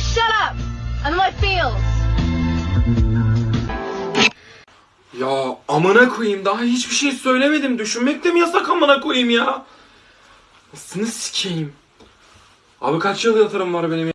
shut up. I'm in my feels. Ya amına koyayım daha hiçbir şey söylemedim. Düşünmek de mi yasak amına koyayım ya? Nasıl sikeyim? Abi kaç yıl yatırım var benim ya?